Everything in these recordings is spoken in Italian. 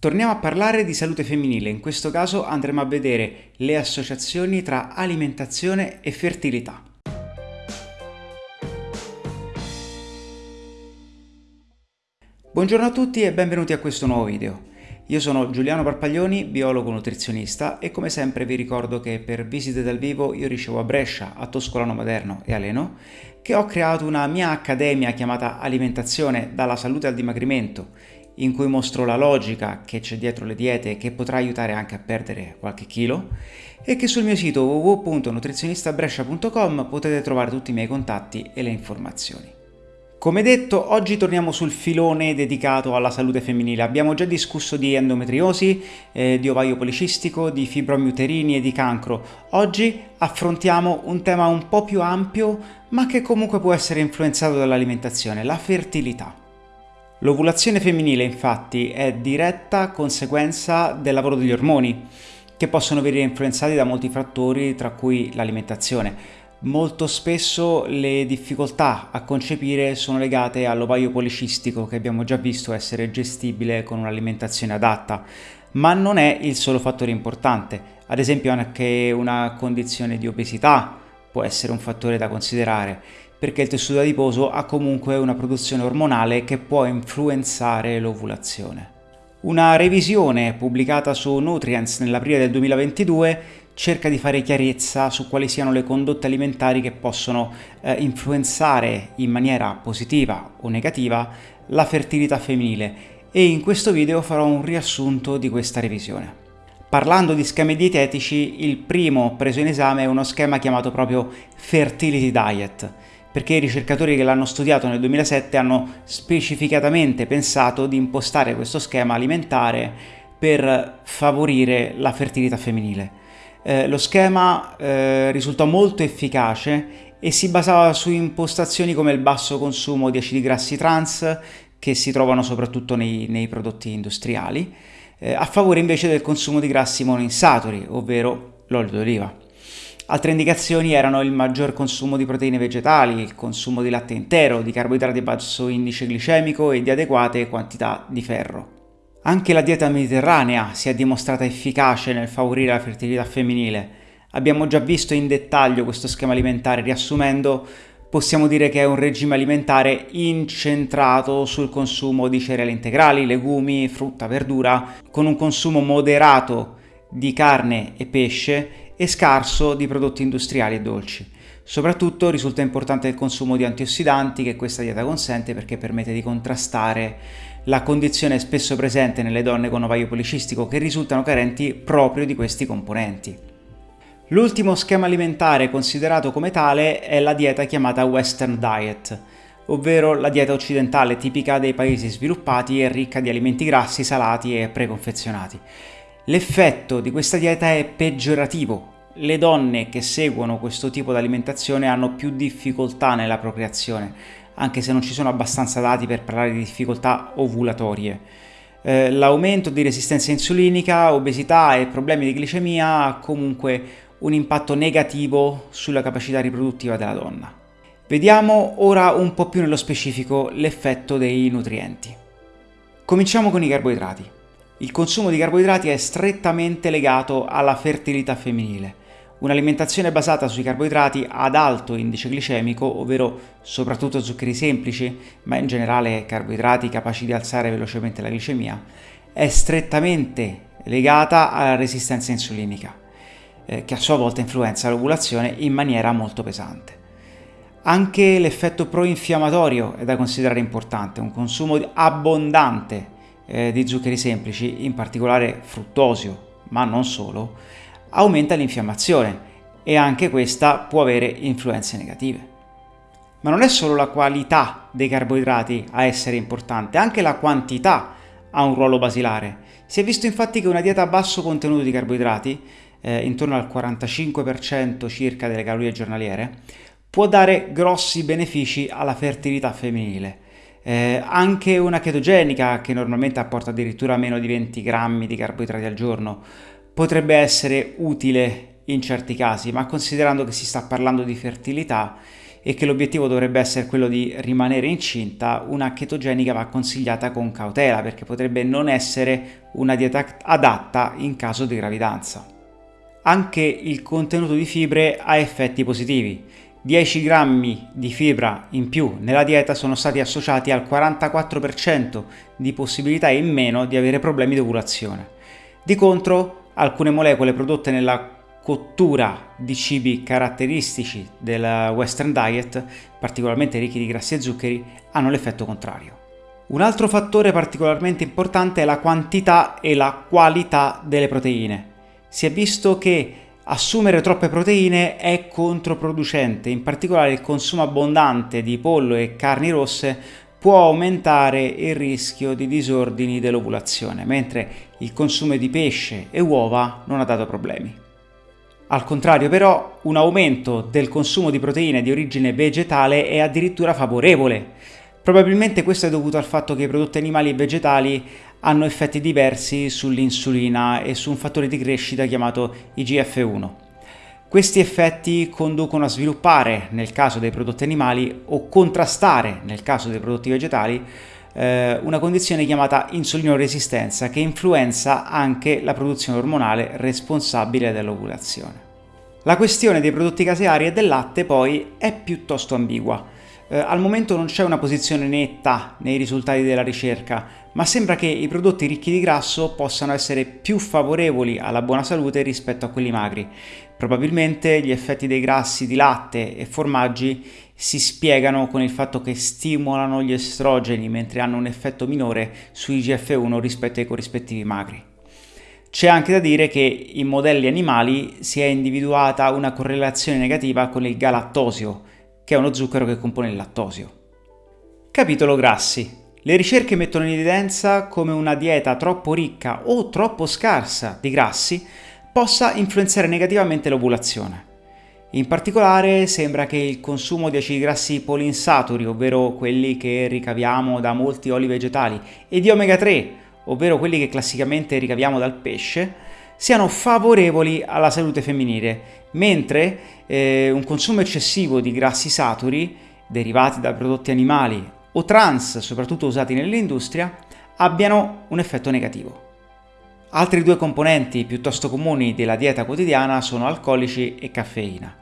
Torniamo a parlare di salute femminile, in questo caso andremo a vedere le associazioni tra alimentazione e fertilità. Buongiorno a tutti e benvenuti a questo nuovo video. Io sono Giuliano Parpaglioni, biologo nutrizionista e come sempre vi ricordo che per visite dal vivo io ricevo a Brescia, a Toscolano Maderno e a Leno che ho creato una mia accademia chiamata Alimentazione dalla salute al dimagrimento in cui mostro la logica che c'è dietro le diete che potrà aiutare anche a perdere qualche chilo e che sul mio sito www.nutrizionistabrescia.com potete trovare tutti i miei contatti e le informazioni. Come detto, oggi torniamo sul filone dedicato alla salute femminile. Abbiamo già discusso di endometriosi, eh, di ovaio policistico, di fibromi uterini e di cancro. Oggi affrontiamo un tema un po' più ampio, ma che comunque può essere influenzato dall'alimentazione, la fertilità. L'ovulazione femminile infatti è diretta conseguenza del lavoro degli ormoni, che possono venire influenzati da molti fattori tra cui l'alimentazione. Molto spesso le difficoltà a concepire sono legate all'ovaio policistico che abbiamo già visto essere gestibile con un'alimentazione adatta, ma non è il solo fattore importante. Ad esempio anche una condizione di obesità può essere un fattore da considerare perché il tessuto adiposo ha comunque una produzione ormonale che può influenzare l'ovulazione. Una revisione pubblicata su Nutrients nell'aprile del 2022 cerca di fare chiarezza su quali siano le condotte alimentari che possono eh, influenzare in maniera positiva o negativa la fertilità femminile e in questo video farò un riassunto di questa revisione. Parlando di schemi dietetici, il primo preso in esame è uno schema chiamato proprio Fertility Diet, perché i ricercatori che l'hanno studiato nel 2007 hanno specificatamente pensato di impostare questo schema alimentare per favorire la fertilità femminile. Eh, lo schema eh, risultò molto efficace e si basava su impostazioni come il basso consumo di acidi grassi trans, che si trovano soprattutto nei, nei prodotti industriali, eh, a favore invece del consumo di grassi monoinsaturi, ovvero l'olio d'oliva. Altre indicazioni erano il maggior consumo di proteine vegetali, il consumo di latte intero, di carboidrati a basso indice glicemico e di adeguate quantità di ferro. Anche la dieta mediterranea si è dimostrata efficace nel favorire la fertilità femminile. Abbiamo già visto in dettaglio questo schema alimentare, riassumendo possiamo dire che è un regime alimentare incentrato sul consumo di cereali integrali, legumi, frutta, verdura, con un consumo moderato di carne e pesce e scarso di prodotti industriali e dolci. Soprattutto risulta importante il consumo di antiossidanti che questa dieta consente perché permette di contrastare la condizione spesso presente nelle donne con ovaio policistico che risultano carenti proprio di questi componenti. L'ultimo schema alimentare considerato come tale è la dieta chiamata Western Diet, ovvero la dieta occidentale tipica dei paesi sviluppati e ricca di alimenti grassi, salati e preconfezionati. L'effetto di questa dieta è peggiorativo. Le donne che seguono questo tipo di alimentazione hanno più difficoltà nella procreazione, anche se non ci sono abbastanza dati per parlare di difficoltà ovulatorie. Eh, l'aumento di resistenza insulinica, obesità e problemi di glicemia ha comunque un impatto negativo sulla capacità riproduttiva della donna. Vediamo ora un po' più nello specifico l'effetto dei nutrienti. Cominciamo con i carboidrati. Il consumo di carboidrati è strettamente legato alla fertilità femminile. Un'alimentazione basata sui carboidrati ad alto indice glicemico, ovvero soprattutto zuccheri semplici, ma in generale carboidrati capaci di alzare velocemente la glicemia, è strettamente legata alla resistenza insulinica, eh, che a sua volta influenza l'ovulazione in maniera molto pesante. Anche l'effetto proinfiammatorio è da considerare importante, un consumo abbondante eh, di zuccheri semplici, in particolare fruttosio, ma non solo, aumenta l'infiammazione e anche questa può avere influenze negative. Ma non è solo la qualità dei carboidrati a essere importante, anche la quantità ha un ruolo basilare. Si è visto infatti che una dieta a basso contenuto di carboidrati, eh, intorno al 45% circa delle calorie giornaliere, può dare grossi benefici alla fertilità femminile eh, anche una chetogenica, che normalmente apporta addirittura meno di 20 grammi di carboidrati al giorno, potrebbe essere utile in certi casi, ma considerando che si sta parlando di fertilità e che l'obiettivo dovrebbe essere quello di rimanere incinta, una chetogenica va consigliata con cautela perché potrebbe non essere una dieta adatta in caso di gravidanza. Anche il contenuto di fibre ha effetti positivi. 10 grammi di fibra in più nella dieta sono stati associati al 44% di possibilità in meno di avere problemi di ovulazione. Di contro, alcune molecole prodotte nella cottura di cibi caratteristici del Western Diet, particolarmente ricchi di grassi e zuccheri, hanno l'effetto contrario. Un altro fattore particolarmente importante è la quantità e la qualità delle proteine. Si è visto che Assumere troppe proteine è controproducente, in particolare il consumo abbondante di pollo e carni rosse può aumentare il rischio di disordini dell'ovulazione, mentre il consumo di pesce e uova non ha dato problemi. Al contrario però, un aumento del consumo di proteine di origine vegetale è addirittura favorevole. Probabilmente questo è dovuto al fatto che i prodotti animali e vegetali hanno effetti diversi sull'insulina e su un fattore di crescita chiamato IGF-1. Questi effetti conducono a sviluppare, nel caso dei prodotti animali, o contrastare, nel caso dei prodotti vegetali, eh, una condizione chiamata insulinoresistenza che influenza anche la produzione ormonale responsabile dell'ovulazione. La questione dei prodotti caseari e del latte poi è piuttosto ambigua. Eh, al momento non c'è una posizione netta nei risultati della ricerca, ma sembra che i prodotti ricchi di grasso possano essere più favorevoli alla buona salute rispetto a quelli magri. Probabilmente gli effetti dei grassi di latte e formaggi si spiegano con il fatto che stimolano gli estrogeni mentre hanno un effetto minore su IGF-1 rispetto ai corrispettivi magri. C'è anche da dire che in modelli animali si è individuata una correlazione negativa con il galattosio, che è uno zucchero che compone il lattosio. Capitolo grassi. Le ricerche mettono in evidenza come una dieta troppo ricca o troppo scarsa di grassi possa influenzare negativamente l'ovulazione. In particolare sembra che il consumo di acidi grassi polinsaturi, ovvero quelli che ricaviamo da molti oli vegetali, e di omega 3, ovvero quelli che classicamente ricaviamo dal pesce, siano favorevoli alla salute femminile mentre eh, un consumo eccessivo di grassi saturi derivati da prodotti animali o trans, soprattutto usati nell'industria, abbiano un effetto negativo. Altri due componenti piuttosto comuni della dieta quotidiana sono alcolici e caffeina.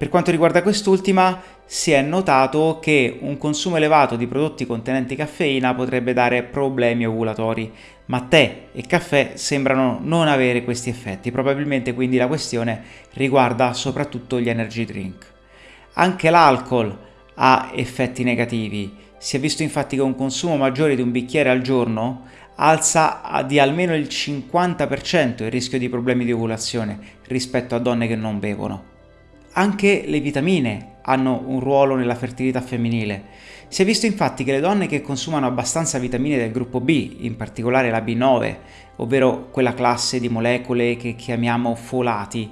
Per quanto riguarda quest'ultima, si è notato che un consumo elevato di prodotti contenenti caffeina potrebbe dare problemi ovulatori, ma tè e caffè sembrano non avere questi effetti, probabilmente quindi la questione riguarda soprattutto gli energy drink. Anche l'alcol ha effetti negativi, si è visto infatti che un consumo maggiore di un bicchiere al giorno alza di almeno il 50% il rischio di problemi di ovulazione rispetto a donne che non bevono. Anche le vitamine hanno un ruolo nella fertilità femminile. Si è visto infatti che le donne che consumano abbastanza vitamine del gruppo B, in particolare la B9, ovvero quella classe di molecole che chiamiamo folati,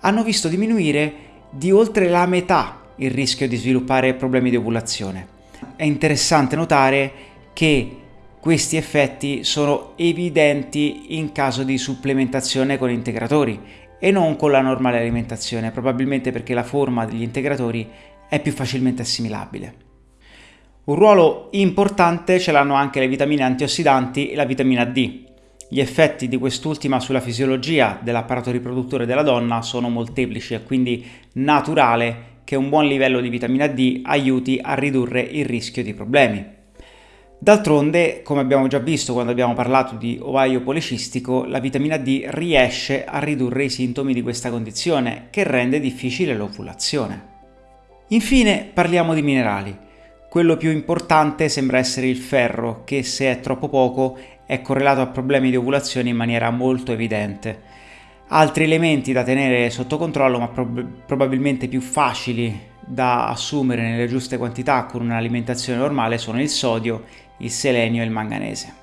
hanno visto diminuire di oltre la metà il rischio di sviluppare problemi di ovulazione. È interessante notare che questi effetti sono evidenti in caso di supplementazione con integratori e non con la normale alimentazione, probabilmente perché la forma degli integratori è più facilmente assimilabile. Un ruolo importante ce l'hanno anche le vitamine antiossidanti e la vitamina D. Gli effetti di quest'ultima sulla fisiologia dell'apparato riproduttore della donna sono molteplici, è quindi naturale che un buon livello di vitamina D aiuti a ridurre il rischio di problemi. D'altronde, come abbiamo già visto quando abbiamo parlato di ovaio policistico, la vitamina D riesce a ridurre i sintomi di questa condizione, che rende difficile l'ovulazione. Infine parliamo di minerali. Quello più importante sembra essere il ferro, che se è troppo poco è correlato a problemi di ovulazione in maniera molto evidente. Altri elementi da tenere sotto controllo, ma prob probabilmente più facili da assumere nelle giuste quantità con un'alimentazione normale, sono il sodio il selenio e il manganese.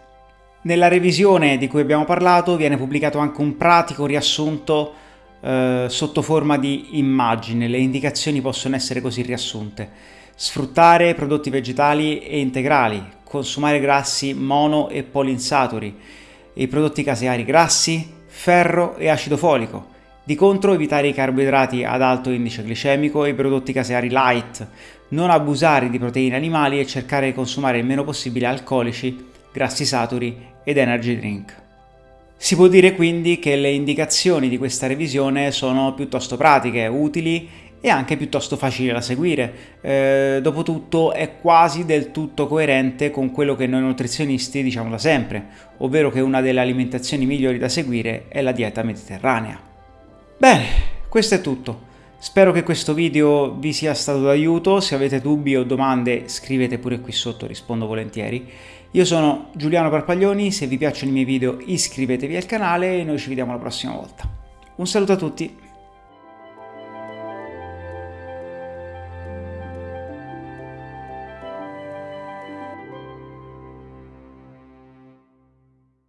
Nella revisione di cui abbiamo parlato viene pubblicato anche un pratico riassunto eh, sotto forma di immagine, le indicazioni possono essere così riassunte. Sfruttare prodotti vegetali e integrali, consumare grassi mono e polinsaturi, i prodotti caseari grassi, ferro e acido folico. Di contro evitare i carboidrati ad alto indice glicemico e i prodotti caseari light, non abusare di proteine animali e cercare di consumare il meno possibile alcolici, grassi saturi ed energy drink. Si può dire quindi che le indicazioni di questa revisione sono piuttosto pratiche, utili e anche piuttosto facili da seguire. Eh, dopotutto è quasi del tutto coerente con quello che noi nutrizionisti diciamo da sempre, ovvero che una delle alimentazioni migliori da seguire è la dieta mediterranea. Bene, questo è tutto. Spero che questo video vi sia stato d'aiuto, se avete dubbi o domande scrivete pure qui sotto, rispondo volentieri. Io sono Giuliano Parpaglioni, se vi piacciono i miei video iscrivetevi al canale e noi ci vediamo la prossima volta. Un saluto a tutti!